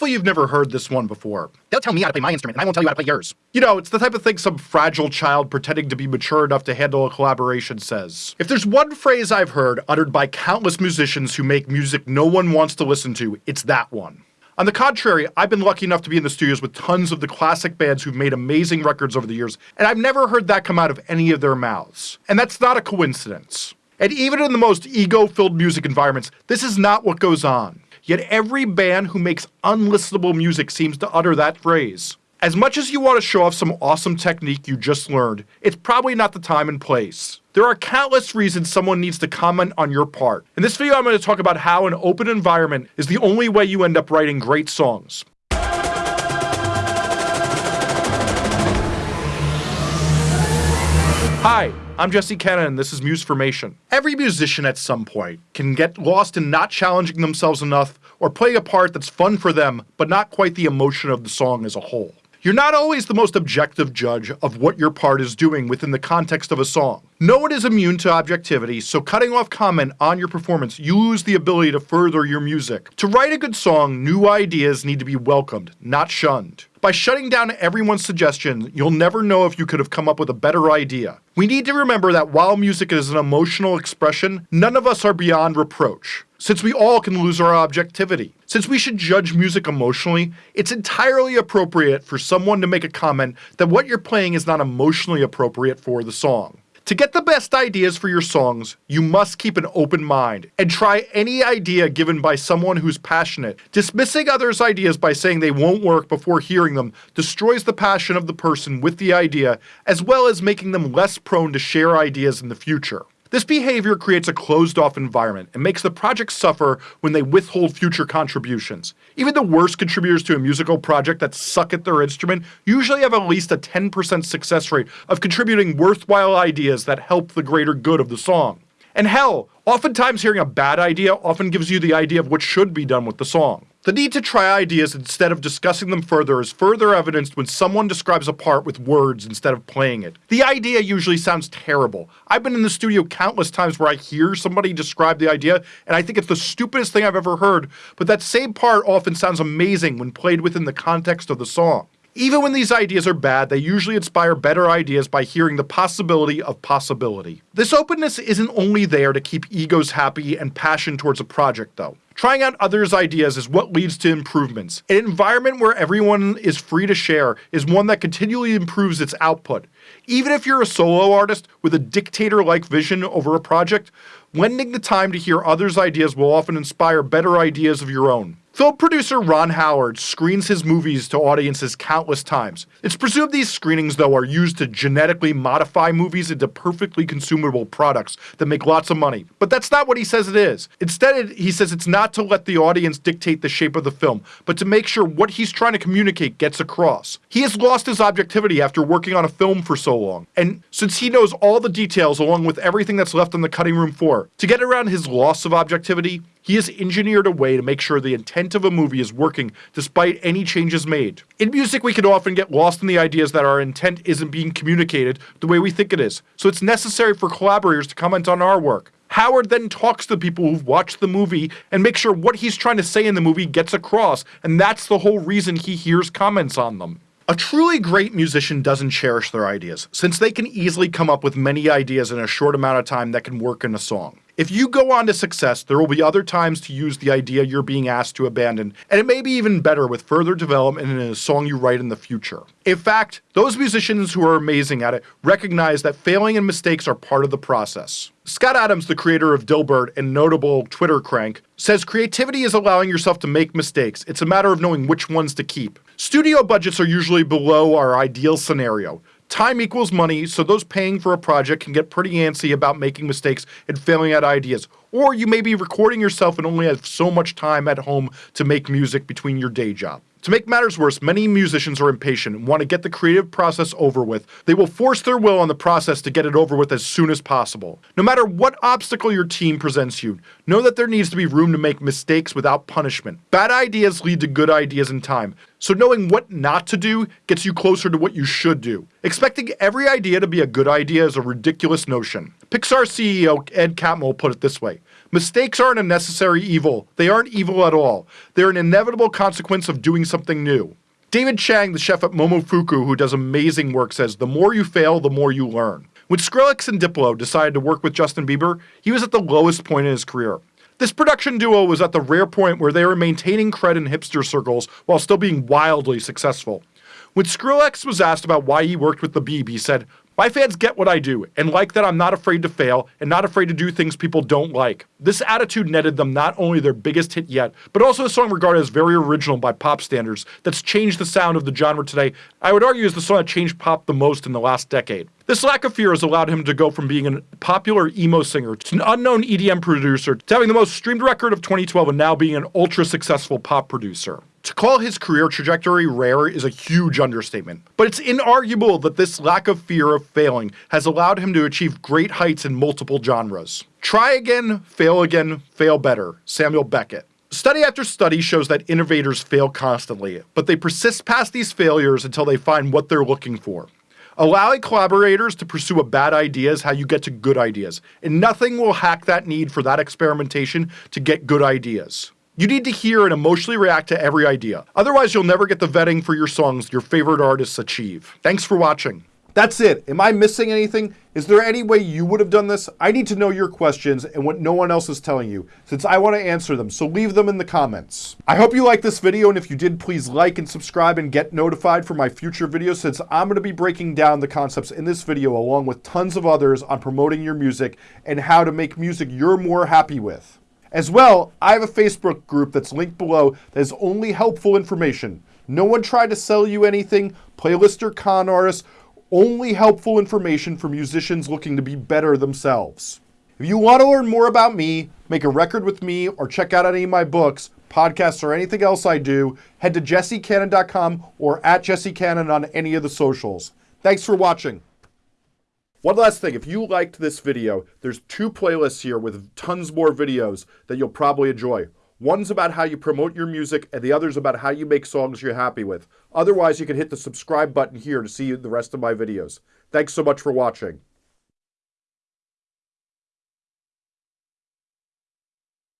Hopefully you've never heard this one before. They'll tell me how to play my instrument, and I won't tell you how to play yours. You know, it's the type of thing some fragile child pretending to be mature enough to handle a collaboration says. If there's one phrase I've heard uttered by countless musicians who make music no one wants to listen to, it's that one. On the contrary, I've been lucky enough to be in the studios with tons of the classic bands who've made amazing records over the years, and I've never heard that come out of any of their mouths. And that's not a coincidence. And even in the most ego filled music environments, this is not what goes on. Yet every band who makes unlistenable music seems to utter that phrase. As much as you want to show off some awesome technique you just learned, it's probably not the time and place. There are countless reasons someone needs to comment on your part. In this video I'm going to talk about how an open environment is the only way you end up writing great songs. Hi, I'm Jesse Cannon and this is Musformation. Every musician at some point can get lost in not challenging themselves enough or playing a part that's fun for them but not quite the emotion of the song as a whole. You're not always the most objective judge of what your part is doing within the context of a song. No one is immune to objectivity, so cutting off comment on your performance, you lose the ability to further your music. To write a good song, new ideas need to be welcomed, not shunned. By shutting down everyone's suggestions, you'll never know if you could have come up with a better idea. We need to remember that while music is an emotional expression, none of us are beyond reproach since we all can lose our objectivity. Since we should judge music emotionally, it's entirely appropriate for someone to make a comment that what you're playing is not emotionally appropriate for the song. To get the best ideas for your songs, you must keep an open mind and try any idea given by someone who's passionate. Dismissing others' ideas by saying they won't work before hearing them destroys the passion of the person with the idea, as well as making them less prone to share ideas in the future. This behavior creates a closed off environment and makes the project suffer when they withhold future contributions. Even the worst contributors to a musical project that suck at their instrument usually have at least a 10% success rate of contributing worthwhile ideas that help the greater good of the song. And hell, oftentimes hearing a bad idea often gives you the idea of what should be done with the song. The need to try ideas instead of discussing them further is further evidenced when someone describes a part with words instead of playing it. The idea usually sounds terrible. I've been in the studio countless times where I hear somebody describe the idea and I think it's the stupidest thing I've ever heard, but that same part often sounds amazing when played within the context of the song. Even when these ideas are bad, they usually inspire better ideas by hearing the possibility of possibility. This openness isn't only there to keep egos happy and passion towards a project though. Trying out others' ideas is what leads to improvements. An environment where everyone is free to share is one that continually improves its output. Even if you're a solo artist with a dictator-like vision over a project, lending the time to hear others' ideas will often inspire better ideas of your own. Film producer Ron Howard screens his movies to audiences countless times. It's presumed these screenings, though, are used to genetically modify movies into perfectly consumable products that make lots of money. But that's not what he says it is. Instead, he says it's not to let the audience dictate the shape of the film, but to make sure what he's trying to communicate gets across. He has lost his objectivity after working on a film for so long, and since he knows all the details along with everything that's left on the cutting room floor, to get around his loss of objectivity, he has engineered a way to make sure the intent of a movie is working despite any changes made. In music, we can often get lost in the ideas that our intent isn't being communicated the way we think it is, so it's necessary for collaborators to comment on our work. Howard then talks to people who've watched the movie and makes sure what he's trying to say in the movie gets across, and that's the whole reason he hears comments on them. A truly great musician doesn't cherish their ideas, since they can easily come up with many ideas in a short amount of time that can work in a song. If you go on to success, there will be other times to use the idea you're being asked to abandon, and it may be even better with further development in a song you write in the future. In fact, those musicians who are amazing at it recognize that failing and mistakes are part of the process. Scott Adams, the creator of Dilbert and notable Twitter crank, says creativity is allowing yourself to make mistakes. It's a matter of knowing which ones to keep. Studio budgets are usually below our ideal scenario. Time equals money, so those paying for a project can get pretty antsy about making mistakes and failing at ideas. Or you may be recording yourself and only have so much time at home to make music between your day job. To make matters worse, many musicians are impatient and want to get the creative process over with. They will force their will on the process to get it over with as soon as possible. No matter what obstacle your team presents you, know that there needs to be room to make mistakes without punishment. Bad ideas lead to good ideas in time, so knowing what not to do gets you closer to what you should do. Expecting every idea to be a good idea is a ridiculous notion. Pixar CEO Ed Catmull put it this way, Mistakes aren't a necessary evil. They aren't evil at all. They're an inevitable consequence of doing something new. David Chang, the chef at Momofuku, who does amazing work, says the more you fail, the more you learn. When Skrillex and Diplo decided to work with Justin Bieber, he was at the lowest point in his career. This production duo was at the rare point where they were maintaining cred in hipster circles while still being wildly successful. When Skrillex was asked about why he worked with the Beeb, he said, my fans get what I do and like that I'm not afraid to fail and not afraid to do things people don't like. This attitude netted them not only their biggest hit yet, but also a song regarded as very original by pop standards that's changed the sound of the genre today. I would argue is the song that changed pop the most in the last decade. This lack of fear has allowed him to go from being a popular emo singer to an unknown EDM producer to having the most streamed record of 2012 and now being an ultra successful pop producer. To call his career trajectory rare is a huge understatement, but it's inarguable that this lack of fear of failing has allowed him to achieve great heights in multiple genres. Try again, fail again, fail better. Samuel Beckett. Study after study shows that innovators fail constantly, but they persist past these failures until they find what they're looking for. Allowing collaborators to pursue a bad idea is how you get to good ideas, and nothing will hack that need for that experimentation to get good ideas. You need to hear and emotionally react to every idea. Otherwise, you'll never get the vetting for your songs your favorite artists achieve. Thanks for watching. That's it. Am I missing anything? Is there any way you would have done this? I need to know your questions and what no one else is telling you, since I want to answer them, so leave them in the comments. I hope you liked this video, and if you did, please like and subscribe and get notified for my future videos, since I'm going to be breaking down the concepts in this video along with tons of others on promoting your music and how to make music you're more happy with. As well, I have a Facebook group that's linked below that is only helpful information. No one tried to sell you anything, playlist or con artists, only helpful information for musicians looking to be better themselves. If you want to learn more about me, make a record with me, or check out any of my books, podcasts, or anything else I do, head to jessecannon.com or at jessecannon on any of the socials. Thanks for watching. One last thing, if you liked this video, there's two playlists here with tons more videos that you'll probably enjoy. One's about how you promote your music, and the other's about how you make songs you're happy with. Otherwise, you can hit the subscribe button here to see the rest of my videos. Thanks so much for watching.